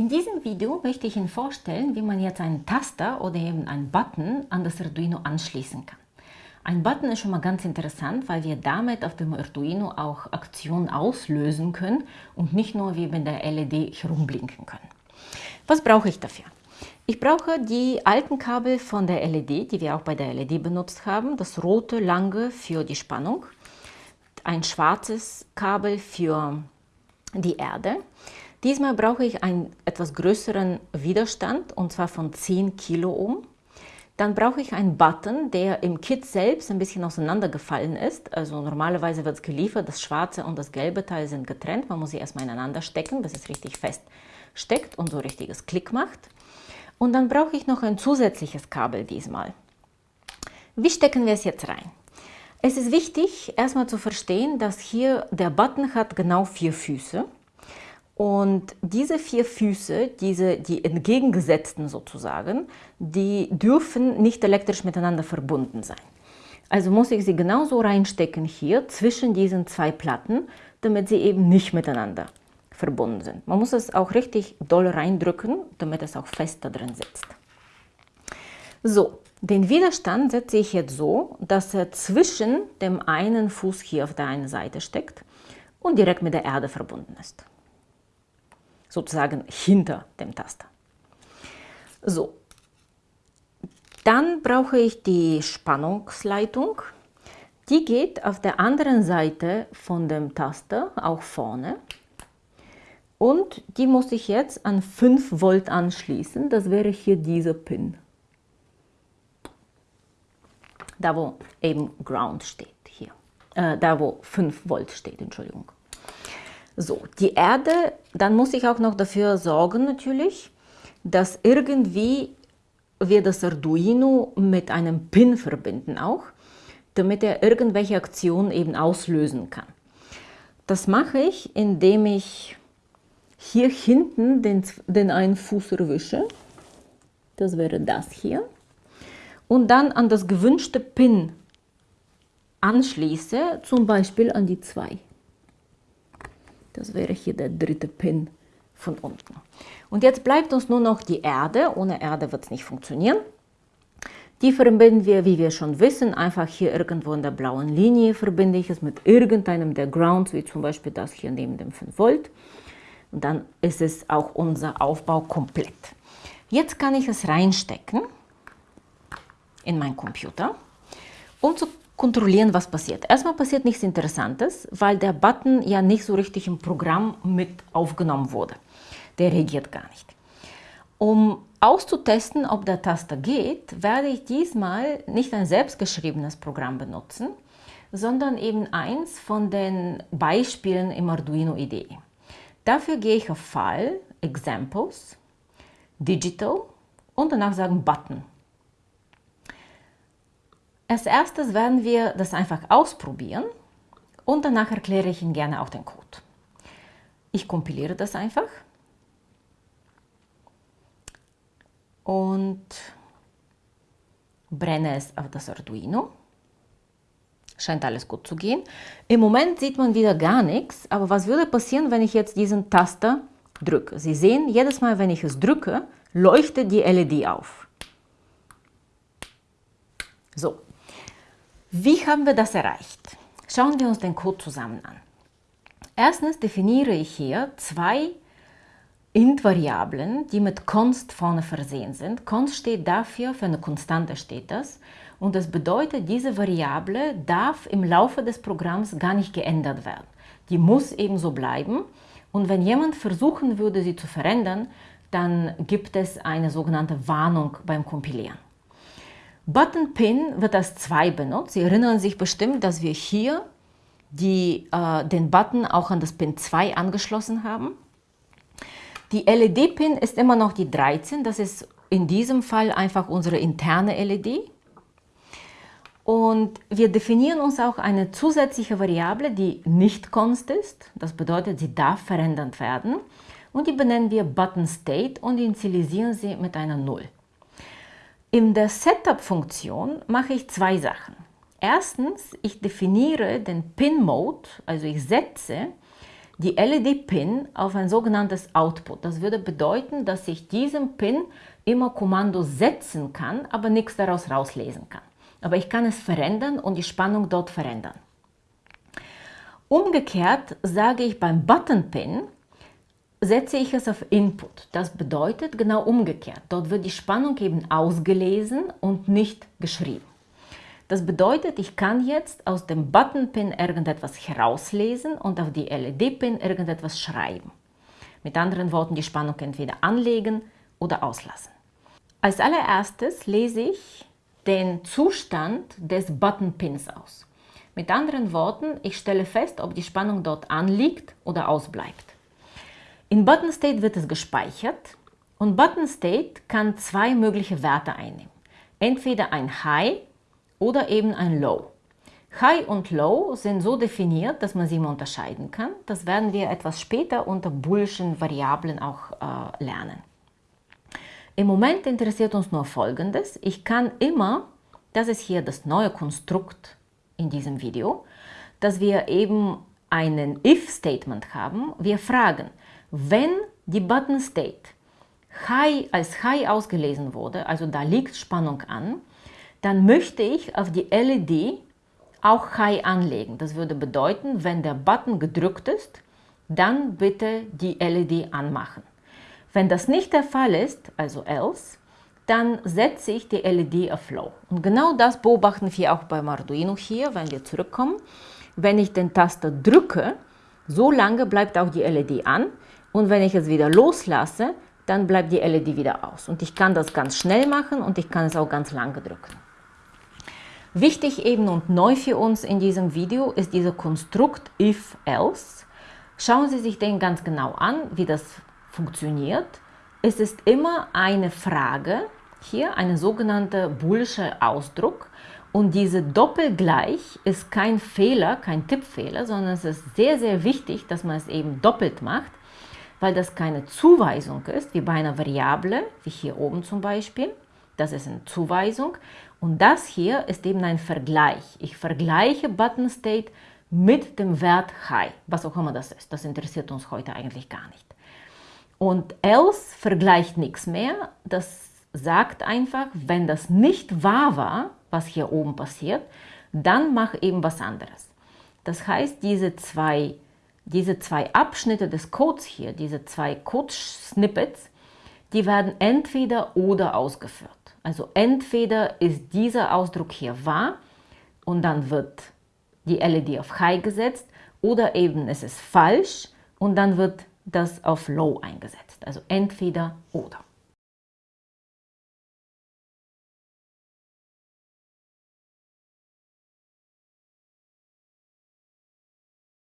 In diesem Video möchte ich Ihnen vorstellen, wie man jetzt einen Taster oder eben einen Button an das Arduino anschließen kann. Ein Button ist schon mal ganz interessant, weil wir damit auf dem Arduino auch Aktionen auslösen können und nicht nur wie bei der LED herumblinken können. Was brauche ich dafür? Ich brauche die alten Kabel von der LED, die wir auch bei der LED benutzt haben. Das rote lange für die Spannung, ein schwarzes Kabel für die Erde Diesmal brauche ich einen etwas größeren Widerstand und zwar von 10 Kiloohm. Dann brauche ich einen Button, der im Kit selbst ein bisschen auseinandergefallen ist. Also normalerweise wird es geliefert, das schwarze und das gelbe Teil sind getrennt. Man muss sie erstmal ineinander stecken, bis es richtig fest steckt und so richtiges Klick macht. Und dann brauche ich noch ein zusätzliches Kabel diesmal. Wie stecken wir es jetzt rein? Es ist wichtig, erstmal zu verstehen, dass hier der Button hat genau vier Füße. Und diese vier Füße, diese, die entgegengesetzten sozusagen, die dürfen nicht elektrisch miteinander verbunden sein. Also muss ich sie genauso reinstecken hier zwischen diesen zwei Platten, damit sie eben nicht miteinander verbunden sind. Man muss es auch richtig doll reindrücken, damit es auch fest da drin sitzt. So, den Widerstand setze ich jetzt so, dass er zwischen dem einen Fuß hier auf der einen Seite steckt und direkt mit der Erde verbunden ist sozusagen hinter dem Taster. So, dann brauche ich die Spannungsleitung. Die geht auf der anderen Seite von dem Taster, auch vorne. Und die muss ich jetzt an 5 Volt anschließen. Das wäre hier dieser Pin. Da wo eben Ground steht hier. Äh, da wo 5 Volt steht, Entschuldigung. So, die Erde, dann muss ich auch noch dafür sorgen natürlich, dass irgendwie wir das Arduino mit einem Pin verbinden auch, damit er irgendwelche Aktionen eben auslösen kann. Das mache ich, indem ich hier hinten den, den einen Fuß erwische. Das wäre das hier. Und dann an das gewünschte Pin anschließe, zum Beispiel an die 2. Das wäre hier der dritte Pin von unten. Und jetzt bleibt uns nur noch die Erde. Ohne Erde wird es nicht funktionieren. Die verbinden wir, wie wir schon wissen, einfach hier irgendwo in der blauen Linie verbinde ich es mit irgendeinem der Grounds, wie zum Beispiel das hier neben dem 5 Volt. Und dann ist es auch unser Aufbau komplett. Jetzt kann ich es reinstecken in meinen Computer, um zu kontrollieren, was passiert. Erstmal passiert nichts Interessantes, weil der Button ja nicht so richtig im Programm mit aufgenommen wurde. Der reagiert gar nicht. Um auszutesten, ob der Taster geht, werde ich diesmal nicht ein selbstgeschriebenes Programm benutzen, sondern eben eins von den Beispielen im Arduino IDE. Dafür gehe ich auf File, Examples, Digital und danach sagen Button. Als erstes werden wir das einfach ausprobieren und danach erkläre ich Ihnen gerne auch den Code. Ich kompiliere das einfach und brenne es auf das Arduino. Scheint alles gut zu gehen. Im Moment sieht man wieder gar nichts, aber was würde passieren, wenn ich jetzt diesen Taster drücke? Sie sehen, jedes Mal, wenn ich es drücke, leuchtet die LED auf. So, wie haben wir das erreicht? Schauen wir uns den Code zusammen an. Erstens definiere ich hier zwei Int-Variablen, die mit const vorne versehen sind. Const steht dafür, für eine Konstante steht das. Und das bedeutet, diese Variable darf im Laufe des Programms gar nicht geändert werden. Die muss eben so bleiben. Und wenn jemand versuchen würde, sie zu verändern, dann gibt es eine sogenannte Warnung beim Kompilieren. Button Pin wird als 2 benutzt. Sie erinnern sich bestimmt, dass wir hier die, äh, den Button auch an das Pin 2 angeschlossen haben. Die LED-Pin ist immer noch die 13. Das ist in diesem Fall einfach unsere interne LED. Und wir definieren uns auch eine zusätzliche Variable, die nicht const ist. Das bedeutet, sie darf verändert werden. Und die benennen wir Button State und initialisieren sie mit einer 0. In der Setup-Funktion mache ich zwei Sachen. Erstens, ich definiere den Pin-Mode, also ich setze die LED-Pin auf ein sogenanntes Output. Das würde bedeuten, dass ich diesem Pin immer Kommando setzen kann, aber nichts daraus rauslesen kann. Aber ich kann es verändern und die Spannung dort verändern. Umgekehrt sage ich beim Button-Pin, setze ich es auf Input. Das bedeutet genau umgekehrt. Dort wird die Spannung eben ausgelesen und nicht geschrieben. Das bedeutet, ich kann jetzt aus dem Button-Pin irgendetwas herauslesen und auf die LED-Pin irgendetwas schreiben. Mit anderen Worten, die Spannung entweder anlegen oder auslassen. Als allererstes lese ich den Zustand des Button-Pins aus. Mit anderen Worten, ich stelle fest, ob die Spannung dort anliegt oder ausbleibt. In Button State wird es gespeichert und Button State kann zwei mögliche Werte einnehmen. Entweder ein High oder eben ein Low. High und Low sind so definiert, dass man sie immer unterscheiden kann. Das werden wir etwas später unter Boolschen Variablen auch äh, lernen. Im Moment interessiert uns nur Folgendes. Ich kann immer, das ist hier das neue Konstrukt in diesem Video, dass wir eben einen If-Statement haben. Wir fragen, wenn die Button State High als High ausgelesen wurde, also da liegt Spannung an, dann möchte ich auf die LED auch High anlegen. Das würde bedeuten, wenn der Button gedrückt ist, dann bitte die LED anmachen. Wenn das nicht der Fall ist, also else, dann setze ich die LED auf Low. Und genau das beobachten wir auch beim Arduino hier, wenn wir zurückkommen. Wenn ich den Taster drücke, so lange bleibt auch die LED an und wenn ich es wieder loslasse, dann bleibt die LED wieder aus. Und ich kann das ganz schnell machen und ich kann es auch ganz lange drücken. Wichtig eben und neu für uns in diesem Video ist dieser Konstrukt if-else. Schauen Sie sich den ganz genau an, wie das funktioniert. Es ist immer eine Frage, hier eine sogenannte boolsche Ausdruck und diese Doppelgleich ist kein Fehler, kein Tippfehler, sondern es ist sehr, sehr wichtig, dass man es eben doppelt macht, weil das keine Zuweisung ist, wie bei einer Variable, wie hier oben zum Beispiel. Das ist eine Zuweisung. Und das hier ist eben ein Vergleich. Ich vergleiche Button State mit dem Wert High, was auch immer das ist. Das interessiert uns heute eigentlich gar nicht. Und else vergleicht nichts mehr. Das sagt einfach, wenn das nicht wahr war, was hier oben passiert, dann mach eben was anderes. Das heißt, diese zwei, diese zwei Abschnitte des Codes hier, diese zwei Code-Snippets, die werden entweder oder ausgeführt. Also entweder ist dieser Ausdruck hier wahr und dann wird die LED auf High gesetzt oder eben es ist falsch und dann wird das auf Low eingesetzt. Also entweder oder.